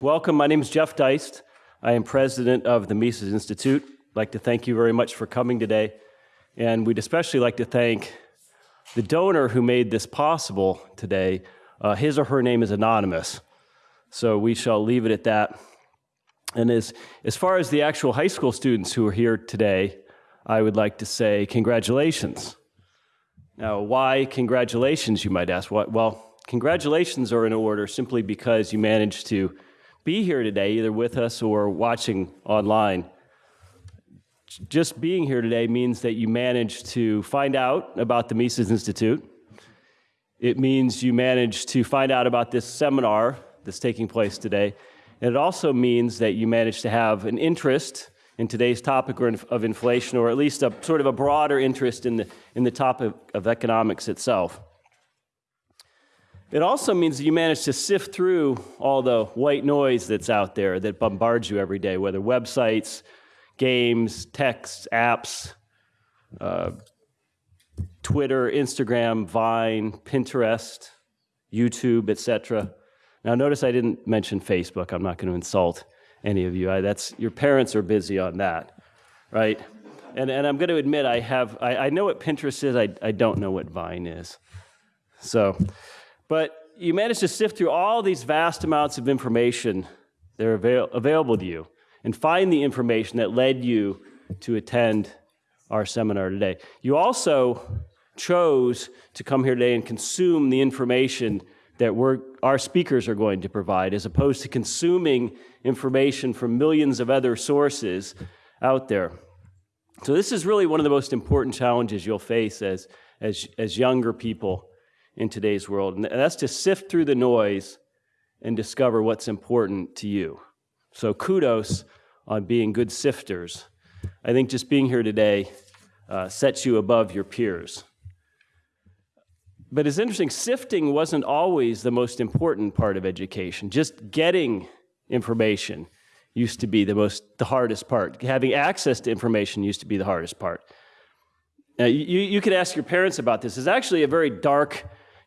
Welcome. My name is Jeff Deist. I am president of the Mises Institute. I'd like to thank you very much for coming today. And we'd especially like to thank the donor who made this possible today. Uh, his or her name is anonymous. So we shall leave it at that. And as, as far as the actual high school students who are here today, I would like to say congratulations. Now, why congratulations, you might ask? Well, congratulations are in order simply because you managed to be here today, either with us or watching online. Just being here today means that you managed to find out about the Mises Institute. It means you managed to find out about this seminar that's taking place today. And it also means that you managed to have an interest in today's topic of inflation, or at least a sort of a broader interest in the, in the topic of economics itself. It also means you manage to sift through all the white noise that's out there that bombards you every day, whether websites, games, texts, apps, uh, Twitter, Instagram, Vine, Pinterest, YouTube, etc. Now, notice I didn't mention Facebook. I'm not going to insult any of you. I, that's your parents are busy on that, right? And and I'm going to admit I have I, I know what Pinterest is. I I don't know what Vine is. So. But you manage to sift through all these vast amounts of information that are avail available to you and find the information that led you to attend our seminar today. You also chose to come here today and consume the information that we're, our speakers are going to provide, as opposed to consuming information from millions of other sources out there. So this is really one of the most important challenges you'll face as, as, as younger people in today's world. And that's to sift through the noise and discover what's important to you. So kudos on being good sifters. I think just being here today uh, sets you above your peers. But it's interesting, sifting wasn't always the most important part of education. Just getting information used to be the most the hardest part. Having access to information used to be the hardest part. Now, you, you could ask your parents about this. It's actually a very dark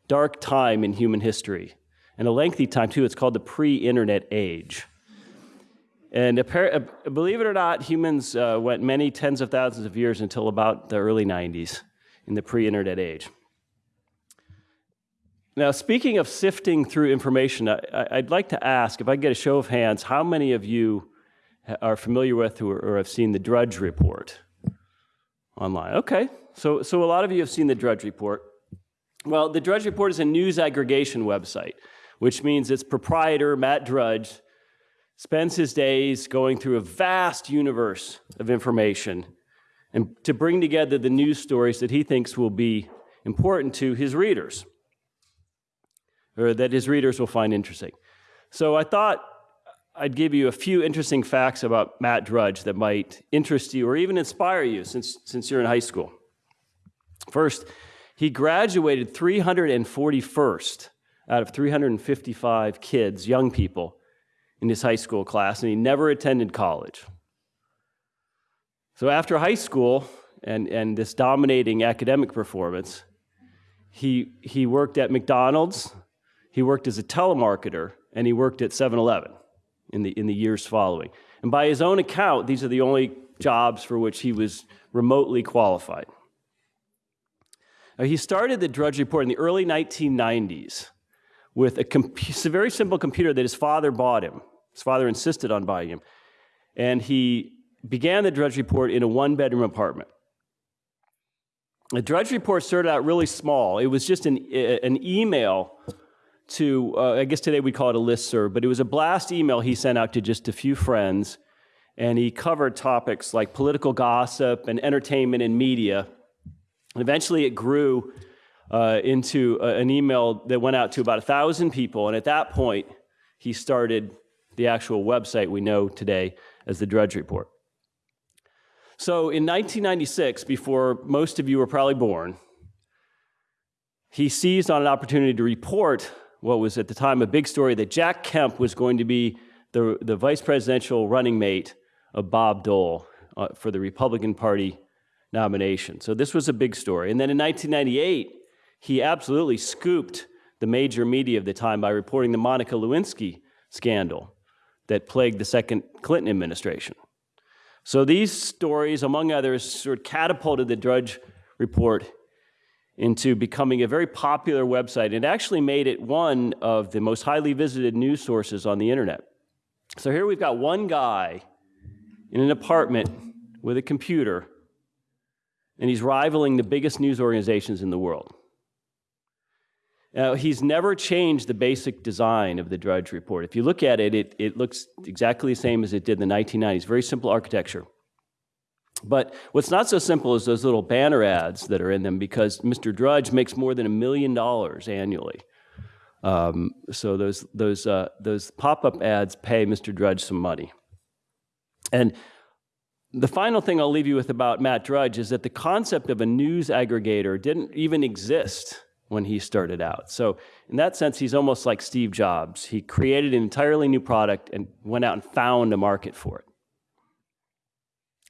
dark time in human history, and a lengthy time too. It's called the pre-internet age. And uh, believe it or not, humans uh, went many tens of thousands of years until about the early 90s in the pre-internet age. Now, speaking of sifting through information, I, would like to ask, if I get a show of hands, how many of you are familiar with or have seen the Drudge Report online? Okay, so, so a lot of you have seen the Drudge Report. Well, the Drudge Report is a news aggregation website, which means its proprietor, Matt Drudge, spends his days going through a vast universe of information and to bring together the news stories that he thinks will be important to his readers, or that his readers will find interesting. So I thought I'd give you a few interesting facts about Matt Drudge that might interest you or even inspire you since, since you're in high school. First, he graduated 341st out of 355 kids, young people, in his high school class, and he never attended college. So after high school and, and this dominating academic performance, he, he worked at McDonald's, he worked as a telemarketer, and he worked at 7-Eleven in the, in the years following. And by his own account, these are the only jobs for which he was remotely qualified. Now, he started the Drudge Report in the early 1990s with a, a very simple computer that his father bought him. His father insisted on buying him. And he began the Drudge Report in a one-bedroom apartment. The Drudge Report started out really small. It was just an, an email to, uh, I guess today we call it a listserv, but it was a blast email he sent out to just a few friends. And he covered topics like political gossip and entertainment and media. Eventually it grew uh, into a, an email that went out to about a thousand people. And at that point, he started the actual website we know today as the Drudge Report. So in 1996, before most of you were probably born, he seized on an opportunity to report what was at the time a big story that Jack Kemp was going to be the, the vice presidential running mate of Bob Dole uh, for the Republican Party nomination. So this was a big story. And then in 1998, he absolutely scooped the major media of the time by reporting the Monica Lewinsky scandal, that plagued the second Clinton administration. So these stories, among others, sort of catapulted the Drudge Report into becoming a very popular website. It actually made it one of the most highly visited news sources on the internet. So here we've got one guy in an apartment with a computer, and he's rivaling the biggest news organizations in the world. Now, he's never changed the basic design of the Drudge Report. If you look at it, it, it looks exactly the same as it did in the 1990s. Very simple architecture. But what's not so simple is those little banner ads that are in them because Mr. Drudge makes more than a million dollars annually. Um, so those, those, uh, those pop-up ads pay Mr. Drudge some money. And the final thing I'll leave you with about Matt Drudge is that the concept of a news aggregator didn't even exist when he started out. So in that sense, he's almost like Steve Jobs. He created an entirely new product and went out and found a market for it.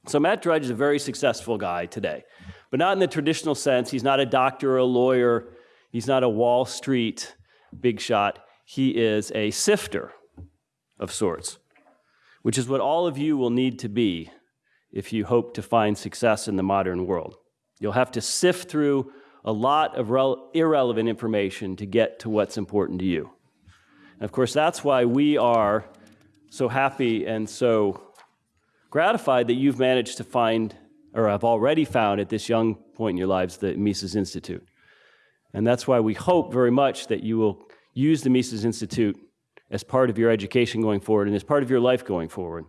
So Matt Drudge is a very successful guy today, but not in the traditional sense. He's not a doctor or a lawyer. He's not a Wall Street big shot. He is a sifter of sorts, which is what all of you will need to be if you hope to find success in the modern world. You'll have to sift through a lot of irrelevant information to get to what's important to you. And of course, that's why we are so happy and so gratified that you've managed to find, or have already found at this young point in your lives, the Mises Institute. And that's why we hope very much that you will use the Mises Institute as part of your education going forward and as part of your life going forward.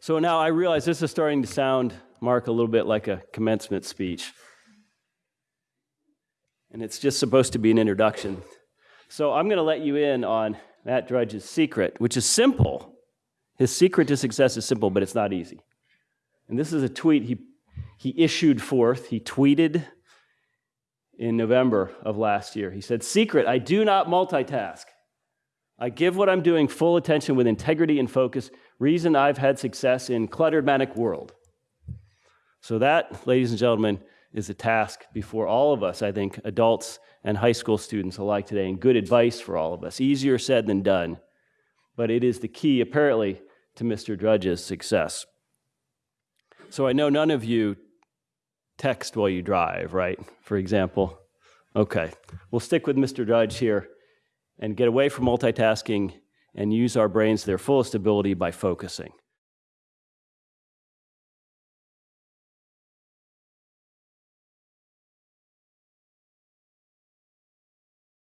So now I realize this is starting to sound, Mark, a little bit like a commencement speech. And it's just supposed to be an introduction. So I'm going to let you in on Matt Drudge's secret, which is simple, his secret to success is simple, but it's not easy. And this is a tweet he, he issued forth. He tweeted in November of last year. He said, Secret, I do not multitask. I give what I'm doing full attention with integrity and focus. Reason I've had success in cluttered manic world. So that, ladies and gentlemen, is a task before all of us, I think, adults and high school students alike today, and good advice for all of us. Easier said than done but it is the key, apparently, to Mr. Drudge's success. So I know none of you text while you drive, right? For example. Okay, we'll stick with Mr. Drudge here and get away from multitasking and use our brains to their fullest ability by focusing.